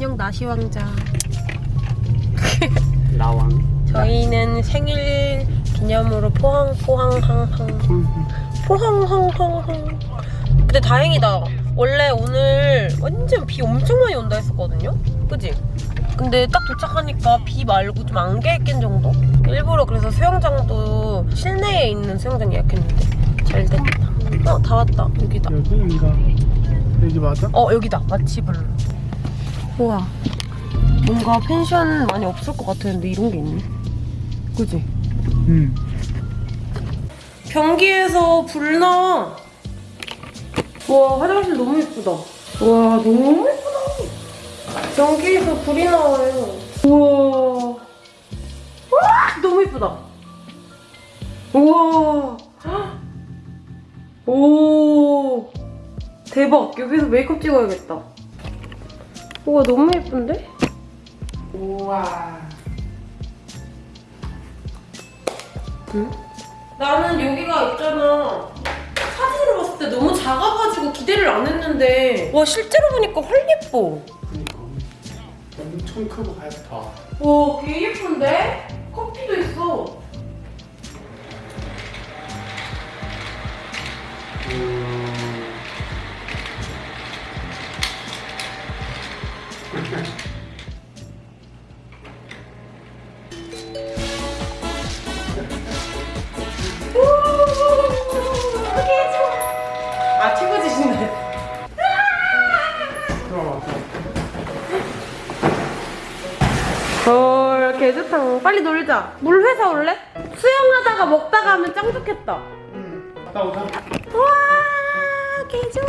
안녕 나시왕자. 나왕 저희는 생일 기념으로 포항 포항항항 포항항항항. 근데 다행이다. 원래 오늘 완전 비 엄청 많이 온다 했었거든요. 그지? 근데 딱 도착하니까 비 말고 좀 안개 낀 정도? 일부러 그래서 수영장도 실내에 있는 수영장 예약했는데 잘 됐다. 어, 다 왔다. 여기다. 여기인가 여기 맞아? 어 여기다 마치 블 우와 뭔가 펜션 많이 없을 것 같았는데 이런 게 있네. 그지? 응. 변기에서 불 나와 와 화장실 너무 예쁘다. 와 너무 예쁘다. 변기에서 불이 나와요. 우와. 와 너무 예쁘다. 우와. 오 대박. 여기서 메이크업 찍어야겠다 우와 너무 예쁜데? 우와 응? 나는 여기가 있잖아 사진으로 봤을 때 너무 작아가지고 기대를 안 했는데 와 실제로 보니까 헐 예뻐 그니까 엄청 크고 밝다 와, 개 예쁜데? 커피도 있어. 좋겠다. 응 갔다 오자 와, 개 좋아.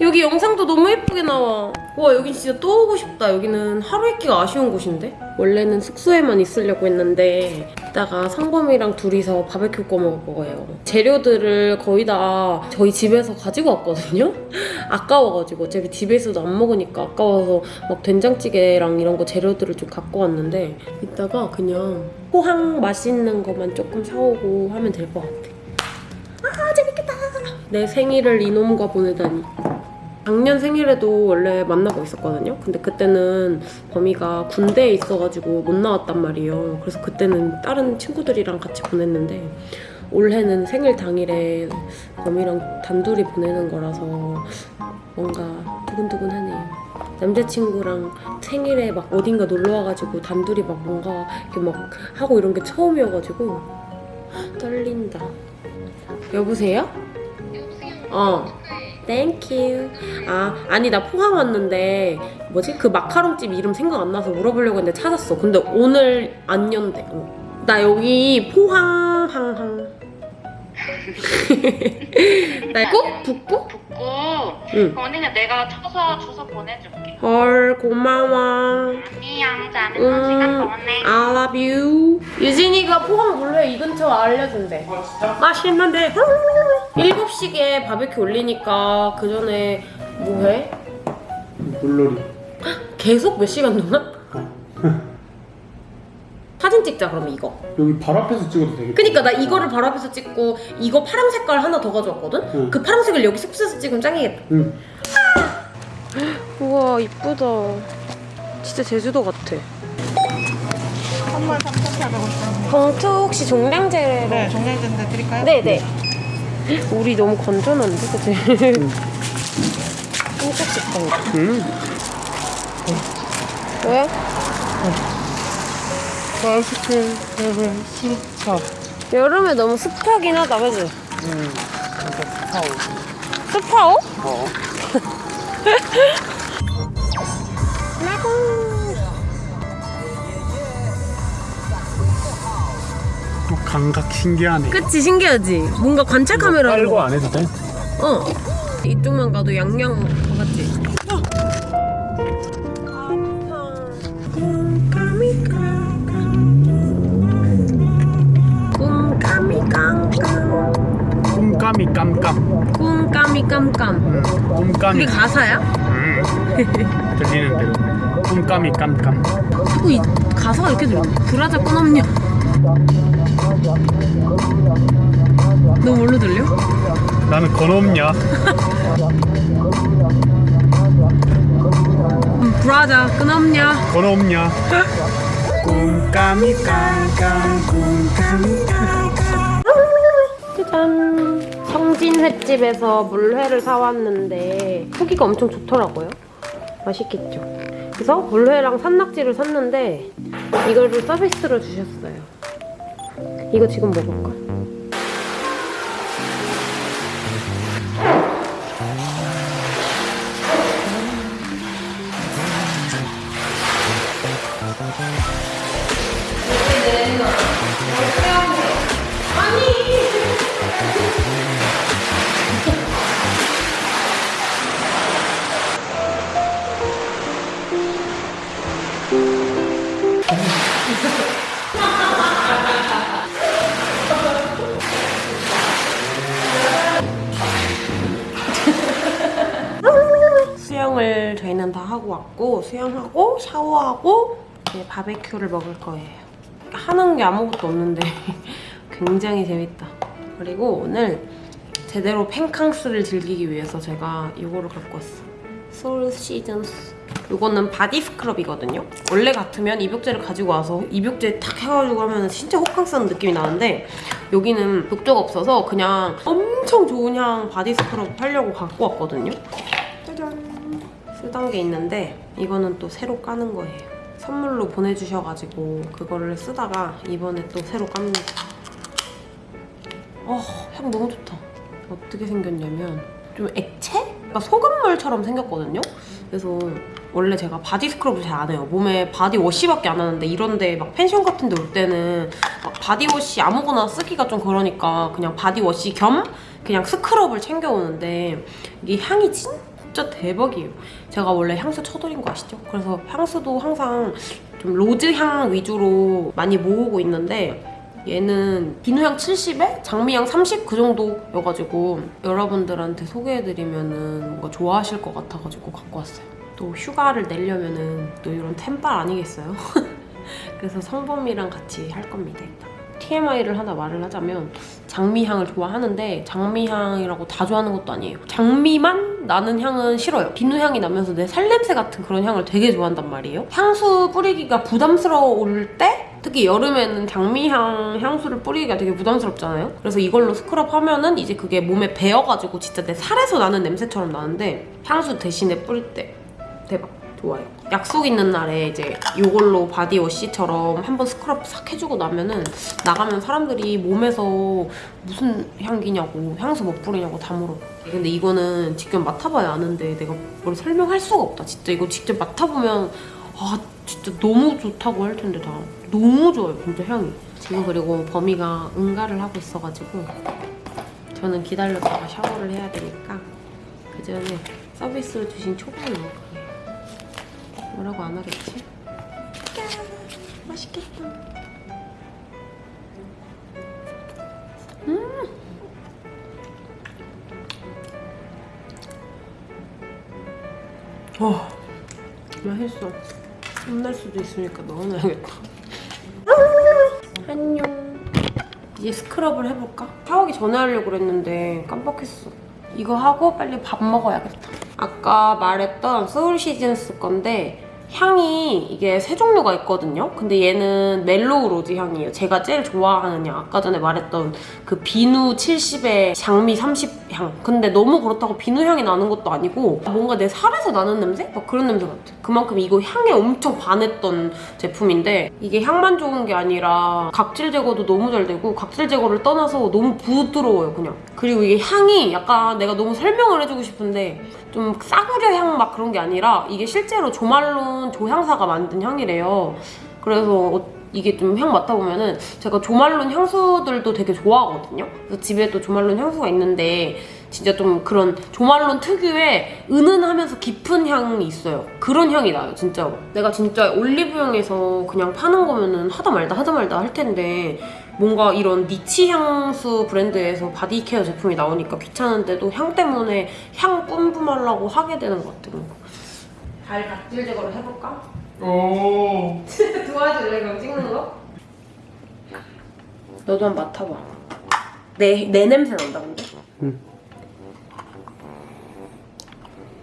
여기 영상도 너무 예쁘게 나와. 와, 여기 진짜 또 오고 싶다. 여기는 하루 있기가 아쉬운 곳인데? 원래는 숙소에만 있으려고 했는데 이따가 상범이랑 둘이서 바베큐 꺼 먹을 거예요. 재료들을 거의 다 저희 집에서 가지고 왔거든요? 아까워가지고 어차피 집에 있어도 안 먹으니까 아까워서 막 된장찌개랑 이런 거 재료들을 좀 갖고 왔는데 이따가 그냥 포항 맛있는 거만 조금 사오고 하면 될 것 같아. 아 재밌겠다. 내 생일을 이놈과 보내다니. 작년 생일에도 원래 만나고 있었거든요. 근데 그때는 범이가 군대에 있어가지고 못 나왔단 말이에요. 그래서 그때는 다른 친구들이랑 같이 보냈는데 올해는 생일 당일에 범이랑 단둘이 보내는 거라서 뭔가 두근두근하네요. 남자친구랑 생일에 막 어딘가 놀러 와가지고 단둘이 막 뭔가 이렇게 막 하고 이런 게 처음이어가지고 떨린다. 여보세요? 어. 땡큐. 아, 아니 나 포항 왔는데 뭐지? 그 마카롱집 이름 생각 안 나서 물어보려고 했는데 찾았어. 근데 오늘 안 연대. 어. 나 여기 포항 항항. 나꼭 북부? 붙고 응. 언니는 내가 쳐서 주소 보내줄게. 헐 고마워. 안녕, 자는 시간 보내. I love you. 유진이가 포항 물회 이 근처 알려준대. 아 진짜? 맛있는데 7시에 바베큐 올리니까 그 전에 뭐해? 물놀이 계속 몇 시간 동안? 사진 찍자 그럼 이거 여기 바로 앞에서 찍어도 되겠다 그니까 나 이거를 바로 앞에서 찍고 이거 파란 색깔 하나 더 가져왔거든? 응. 그 파란색을 여기 숙소에서 찍으면 짱이겠다 응 우와 이쁘다 진짜 제주도 같아 선물 3,850원. 봉투 혹시 종량제로 네, 종량제인데 드릴까요? 네네 우리 너무 건전한데 그치? 한쪽 식당이다 응. 왜? 마스크 레벨 수차 여름에 너무 습하긴 하다 그치? 응 진짜 파워 습하오? 어 또 감각 신기하네 그치 신기하지? 뭔가 관찰 카메라 빨고 안 해도 돼? 어 이쪽만 가도 양양 꿈까미 깜깜 꿈까미 깜깜 응 꿈까미 그게 가사야? 응 들리는 대로 꿈까미 깜깜 자꾸 이 가사가 이렇게 들려 브라자 끊었냐 너 뭘로 들려? 나는 건없냐 음, 브라 가자. 끊었냐? 돈 없냐? 꿈까미 깜깜 꿈까미 깜깜 성진 횟집에서 물회를 사왔는데 후기가 엄청 좋더라고요. 맛있겠죠. 그래서 물회랑 산낙지를 샀는데 이거를 서비스로 주셨어요. 이거 지금 먹을까? 수영 을 저희는 다 하고 왔고 수영하고 샤워하고 이제 바베큐를 먹을 거예요. 하는 게 아무것도 없는데 굉장히 재밌다. 그리고 오늘 제대로 펜캉스를 즐기기 위해서 제가 이거를 갖고 왔어. Soul Seasons. 이거는 body scrub이거든요. 원래 같으면 입욕제를 가지고 와서 입욕제 탁 해가지고 하면 진짜 호캉스 하는 느낌이 나는데 여기는 욕조가 없어서 그냥 엄청 좋은 향 body scrub 하려고 갖고 왔거든요. 쓰던 게 있는데 이거는 또 새로 까는 거예요. 선물로 보내주셔가지고 그거를 쓰다가 이번에 또 새로 깝니다. 어, 향 너무 좋다. 어떻게 생겼냐면 좀 액체? 그러니까 소금물처럼 생겼거든요. 그래서 원래 제가 body scrub을 잘 안 해요. 몸에 body wash밖에 안 하는데 이런데 막 펜션 같은 데 올 때는 막 body wash 아무거나 쓰기가 좀 그러니까 그냥 body wash 겸 그냥 스크럽을 챙겨오는데 이게 향이 진 짜 대박이에요. 제가 원래 향수 쳐돌인 거 아시죠? 그래서 향수도 항상 좀 로즈 향 위주로 많이 모으고 있는데 얘는 비누향 70에 장미향 30 그 정도여가지고 여러분들한테 소개해드리면 은 뭔가 좋아하실 것 같아가지고 갖고 왔어요. 또 휴가를 내려면 은 또 이런 템빨 아니겠어요? 그래서 성범이랑 같이 할 겁니다. TMI를 하나 말을 하자면 장미향을 좋아하는데 장미향이라고 다 좋아하는 것도 아니에요. 장미만 나는 향은 싫어요. 비누향이 나면서 내 살냄새 같은 그런 향을 되게 좋아한단 말이에요. 향수 뿌리기가 부담스러울 때 특히 여름에는 장미향 향수를 뿌리기가 되게 부담스럽잖아요. 그래서 이걸로 스크럽 하면은 이제 그게 몸에 배어가지고 진짜 내 살에서 나는 냄새처럼 나는데 향수 대신에 뿌릴 때 대박 좋아요. 약속 있는 날에 이제 이걸로 body wash처럼 한번 스크럽 싹 해주고 나면은 나가면 사람들이 몸에서 무슨 향기냐고 향수 뭐 뿌리냐고 다 물어. 근데 이거는 직접 맡아봐야 아는데 내가 뭘 설명할 수가 없다. 진짜 이거 직접 맡아보면 아 진짜 너무 좋다고 할 텐데 다 너무 좋아요 진짜 향이. 지금 그리고 범이가 응가를 하고 있어가지고 저는 기다렸다가 샤워를 해야 되니까 그 전에 서비스로 주신 먹을 거예요. 뭐라고 안 하겠지? 야, 맛있겠다. 음. 와, 맛있어. 혼날 수도 있으니까 넣어놔야겠다. 안녕. 이제 스크럽을 해볼까? 샤워하기 전에 하려고 그랬는데 깜빡했어. 이거 하고 빨리 밥 먹어야겠다. 아까 말했던 소울 시즌스 건데 향이 이게 세 종류가 있거든요. 근데 얘는 mellow rose 향이에요. 제가 제일 좋아하는 향. 아까 전에 말했던 그 비누 70에 장미 30 향. 근데 너무 그렇다고 비누 향이 나는 것도 아니고 뭔가 내 살에서 나는 냄새? 막 그런 냄새 같아. 그만큼 이거 향에 엄청 반했던 제품인데 이게 향만 좋은 게 아니라 각질 제거도 너무 잘 되고 각질 제거를 떠나서 너무 부드러워요, 그냥. 그리고 이게 향이 약간 내가 너무 설명을 해주고 싶은데 좀 싸구려 향 막 그런 게 아니라 이게 실제로 조말론 조향사가 만든 향이래요. 그래서 어- 이게 좀 향 맡아보면은 제가 조말론 향수들도 되게 좋아하거든요. 그래서 집에도 조말론 향수가 있는데 진짜 좀 그런 조말론 특유의 은은하면서 깊은 향이 있어요. 그런 향이 나요, 진짜로. 내가 진짜 올리브영에서 그냥 파는 거면은 하다 말다 하다 말다 할 텐데 뭔가 이런 niche 향수 브랜드에서 body care 제품이 나오니까 귀찮은데도 향 때문에 향 뿜뿜하려고 하게 되는 것 같아요. 발 각질 제거를 해볼까? 오 도와줄래 그럼 찍는 거? 너도 한번 맡아봐. 내, 내 냄새 난다 근데? 응.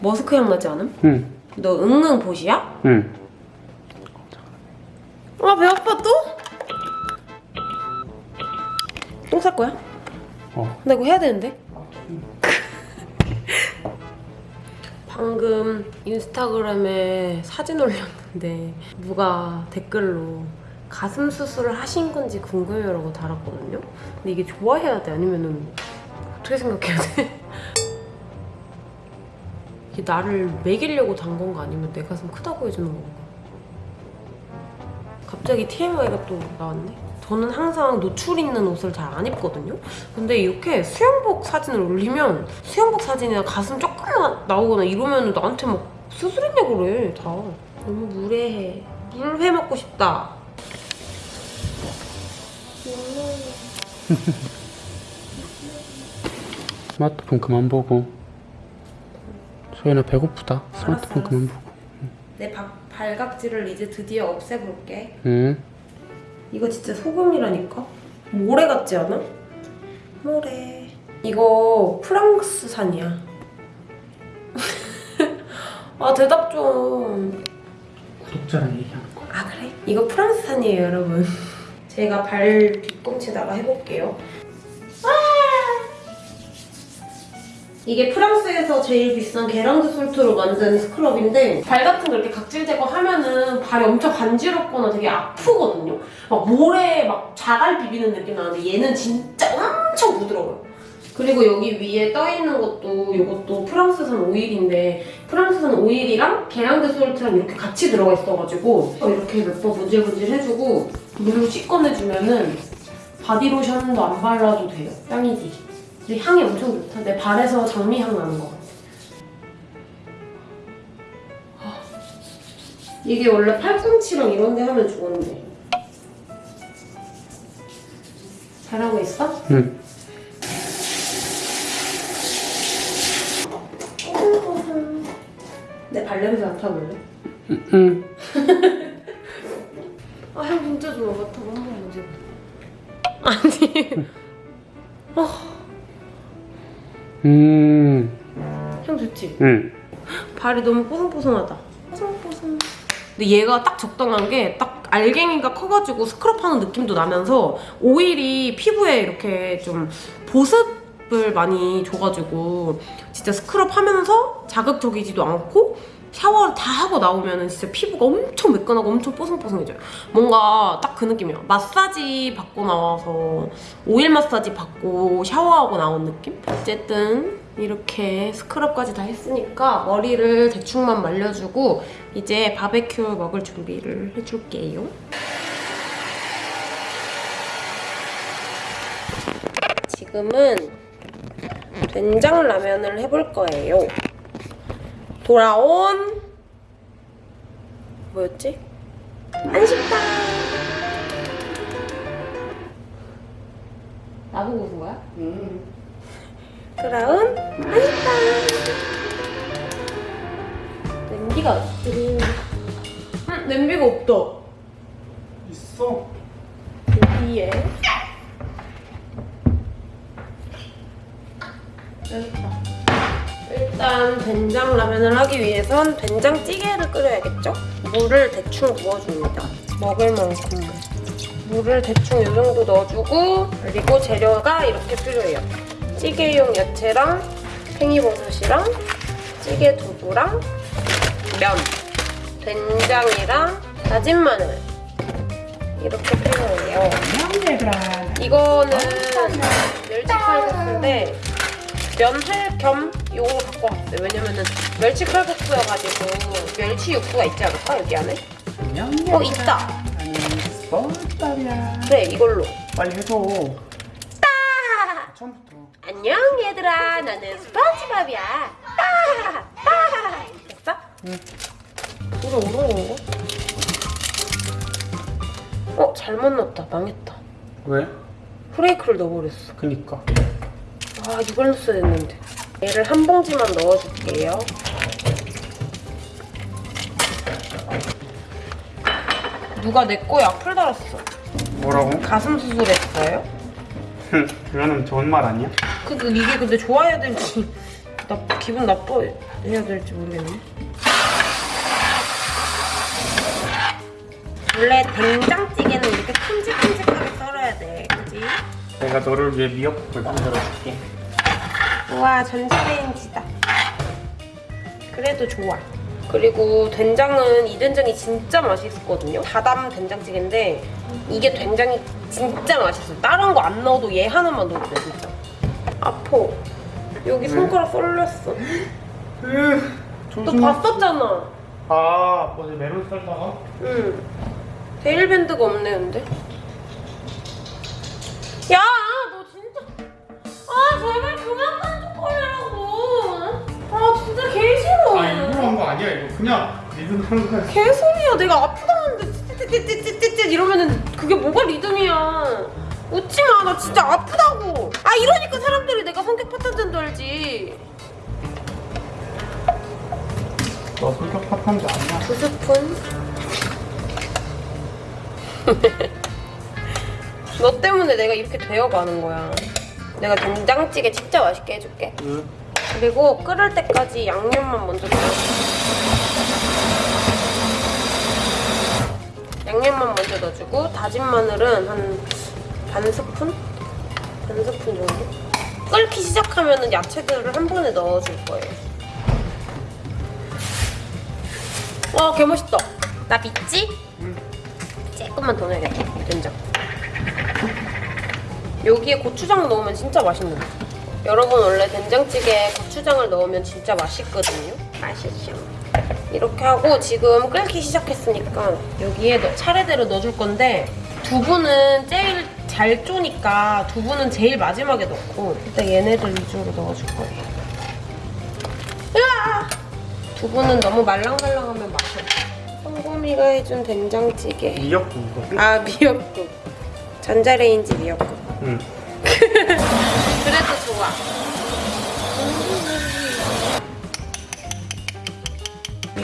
머스크 향 나지 않음? 응. 너 응응 보시야? 응. 아, 배 아파 또? 똥 쌀 거야? 어. 나 이거 해야 되는데? 방금 인스타그램에 사진 올렸는데 누가 댓글로 가슴 수술을 하신 건지 궁금해요라고 달았거든요. 근데 이게 좋아해야 돼? 아니면은 어떻게 생각해야 돼? 이게 나를 먹이려고 단 건가 아니면 내 가슴 크다고 해주는 건가? 갑자기 TMI가 또 나왔네. 저는 항상 노출 있는 옷을 잘 안 입거든요. 근데 이렇게 수영복 사진을 올리면 수영복 사진이나 가슴 조금만 나오거나 이러면 나한테 막 수술했냐고 그래 다. 너무 무례해. 물 회 먹고 싶다. 스마트폰 그만 보고. 소연아 배고프다. 스마트폰 알았어, 그만 보고. 내 박, 발각질을 이제 드디어 없애볼게. 응. 이거 진짜 소금이라니까? 모래 같지 않아? 모래. 이거 프랑스산이야. 아 대답 좀. 구독자랑 얘기하는 거. 아 그래? 이거 프랑스산이에요 여러분. 제가 발 뒤꿈치다가 해볼게요. 이게 프랑스에서 제일 비싼 게랑드 솔트로 만든 스크럽인데 발 같은 거 이렇게 각질 제거하면은 발이 엄청 간지럽거나 되게 아프거든요. 막 모래 막 자갈 비비는 느낌 나는데 얘는 진짜 엄청 부드러워요. 그리고 여기 위에 떠 있는 것도 이것도 프랑스산 오일인데 프랑스산 오일이랑 게랑드 솔트랑 이렇게 같이 들어가 있어가지고 이렇게 몇 번 문질문질 해주고 물로 씻어내주면 은 바디로션도 안 발라도 돼요. 짱이지. 근데 향이 엄청 좋다. 내 발에서 장미향 나는 것 같아. 아, 이게 원래 팔꿈치랑 이런 데 하면 좋은데. 잘하고 있어? 응. 내 발냄새 맡아볼래? 응. 아, 향 진짜 좋아. 맡아봐. 한번 만져봐. 아니. 음. 향 좋지? 응. 발이 너무 뽀송뽀송하다. 뽀송뽀송. 근데 얘가 딱 적당한 게 딱 알갱이가 커가지고 스크럽하는 느낌도 나면서 오일이 피부에 이렇게 좀 보습 을 많이 줘가지고 진짜 스크럽 하면서 자극적이지도 않고 샤워를 다 하고 나오면 진짜 피부가 엄청 매끈하고 엄청 뽀송뽀송해져요. 뭔가 딱 그 느낌이에요. 마사지 받고 나와서 오일 마사지 받고 샤워하고 나온 느낌? 어쨌든 이렇게 스크럽까지 다 했으니까 머리를 대충만 말려주고 이제 바베큐 먹을 준비를 해줄게요. 지금은 된장 라면을 해볼 거예요. 돌아온 뭐였지? 한식당. 나보고 웃은 거야? 돌아온 한식당. 냄비가 어디? 응, 냄비가 없다. 있어. 여기에. 여기. 일단 된장 라면을 하기 위해선 된장찌개를 끓여야겠죠? 물을 대충 부어줍니다. 먹을 만큼 물을 대충 이 정도 넣어주고 그리고 재료가 이렇게 필요해요. 찌개용 야채랑 팽이버섯이랑 찌개 두부랑 면, 된장이랑 다진 마늘 이렇게 필요해요. 이거는 멸치 칼국수인데 면할 겸 요거 갖고 왔어요. 왜냐면은 멸치 칼국수여가지고 멸치 육수가 있지 않을까 여기 안에? 어 있다. 그래 이걸로. 빨리 해줘. 처음부터. 안녕 얘들아 나는 스펀지밥이야. 따! 따! 됐어? 응. 이거 오른 건가? 어 잘못 넣었다 망했다. 왜? 프레이크를 넣어버렸어. 그니까. 아 이걸로 써야 되는데 얘를 한 봉지만 넣어줄게요 누가 내꺼 약풀 달았어 뭐라고? 가슴 수술했어요? 그거는 좋은 말 아니야? 그니까 이게 근데 좋아야 될지 나, 기분 나빠해야 될지 모르겠네 원래 된장찌개는 이렇게 큼직큼직하게 썰어야 돼 그지? 내가 너를 위해 미역국을 만들어줄게. 우와 전자레인지다. 그래도 좋아. 그리고 된장은 이 된장이 진짜 맛있거든요. 다담 된장찌개인데 이게 된장이 진짜 맛있어. 다른 거 안 넣어도 얘 하나만 넣어도 돼 진짜. 아파. 여기 손가락 썰렸어. 너 봤었잖아. 아, 어제 메론 썰다가? 응. 데일밴드가 없네 근데. 그냥 리듬 하는 거야. 개소리야. 내가 아프다는데 찌찌찌찌찌찌 이러면은 그게 뭐가 리듬이야. 웃지 마. 나 진짜 아프다고. 아 이러니까 사람들이 내가 성격 파탄자인 줄 알지. 너 성격 파탄자 아니야? 두 스푼. 너 때문에 내가 이렇게 되어가는 거야. 내가 된장찌개 진짜 맛있게 해줄게. 응. 그리고 끓을 때까지 양념만 먼저 넣어. 넣어주고 다진 마늘은 한 반 스푼? 반 스푼 정도? 끓기 시작하면 야채들을 한 번에 넣어줄 거예요. 와, 개 멋있다. 나 믿지? 조금만 더 넣어야겠다. 된장. 여기에 고추장 넣으면 진짜 맛있는데. 여러분 원래 된장찌개에 고추장을 넣으면 진짜 맛있거든요. 맛있죠. 이렇게 하고 지금 끓기 시작했으니까 여기에 넣- 차례대로 넣어줄 건데 두부는 제일 잘 쪼니까 두부는 제일 마지막에 넣고 일단 얘네들 위주로 넣어줄 거예요. 으아! 두부는 너무 말랑말랑하면 맛이 없어. 성고미가 해준 된장찌개. 미역국 이거. 아 미역국. 전자레인지 미역국. 응. 그래도 좋아.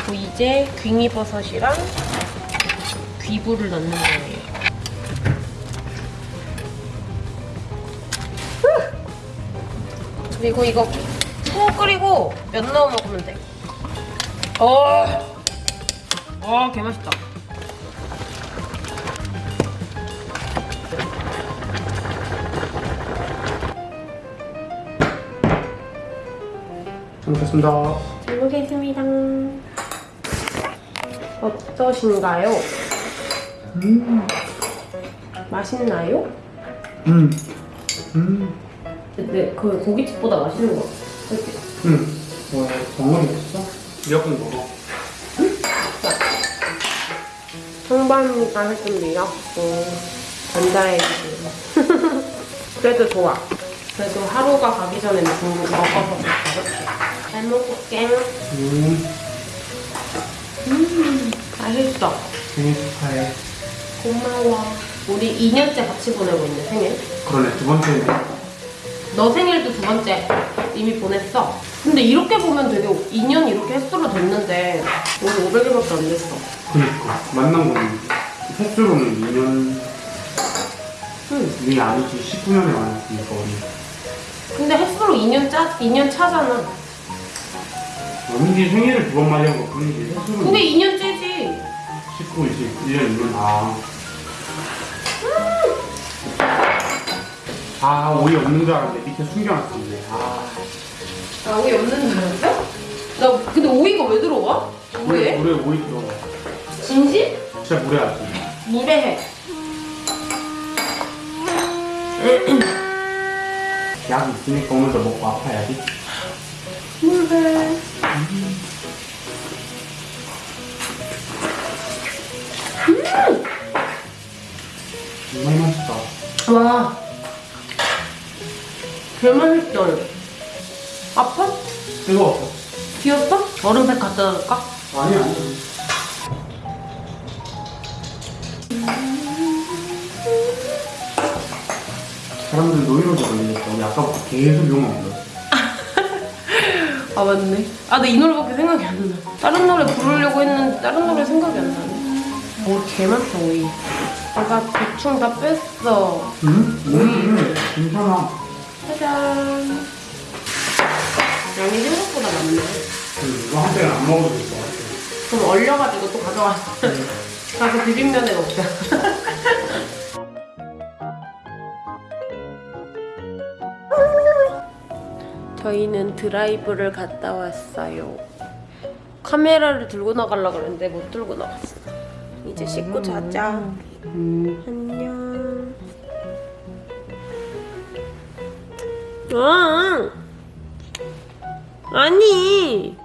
그리고 이제 괭이버섯이랑 귀부를 넣는 거예요. 그리고 이거 푹 끓이고 면 넣어 먹으면 돼. 어, 와, 개 맛있다. 잘 먹겠습니다. 잘 먹겠습니다. 어떠신가요? 음. 맛있나요? 음. 음. 네, 그 고깃집보다 맛있는 것 같아. 그치? 응. 뭐, 정말 먹었어? 미역국 먹어. 홍반이가 해준 미역국 전자레인지. 그래도 좋아. 그래도 하루가 가기 전에 국물 먹어서 좋다. 잘 먹을게. 음. 맛있어. 생일 축하해. 고마워. 우리 2년째 같이 보내고 있네, 생일. 그러네, 두 번째네. 너 생일도 두 번째 이미 보냈어. 근데 이렇게 보면 되게 2년 이렇게 횟수로 됐는데 우리 500일밖에 안 됐어. 그니까. 만난 거는 횟수로는 2년. 응. 이 아니지, 19년에 만났으니까, 우리. 근데 횟수로 2년 짜 2년 차잖아. 언니 생일을 두 번 맞이한 거. 횟수로는. 그게 2년째지. 19, 20, 1년, 2년. 아. 아, 오이 없는 줄 알았는데 밑에 숨겨놨었네. 아. 아 오이 없는 줄 알았어? 나 근데 오이가 왜 들어가? 물에, 왜? 물에 오이 들어가. 진심? 진짜 물에 하지. 무례해. 약 있으니까 오늘도 먹고 아파야지. 무례. 정말 맛있다. 와. 개 맛있다. 아파? 뜨거워. 비었어? 얼음팩 갖다 줄까? 아니야. 사람들 노이로제 걸리겠다. 우리 아까부터 계속 욕 먹었어. 아 맞네. 아나이 노래밖에 생각이 안 나. 다른 노래 부르려고 했는데 다른 노래 생각이 안 나네. 오개 많다 오이. 내가 대충 다 뺐어. 응? 응, 괜찮아. 짜잔. 양이 생각보다 많네. 그 이거 한 병은 안 먹어도 될 것 같아. 그럼 얼려가지고 또 가져왔어. 가서 비빔면에 먹자. 저희는 드라이브를 갔다 왔어요. 카메라를 들고 나가려고 그랬는데 못 들고 나갔어. 이제 씻고 자자. 안녕. 아, 아니.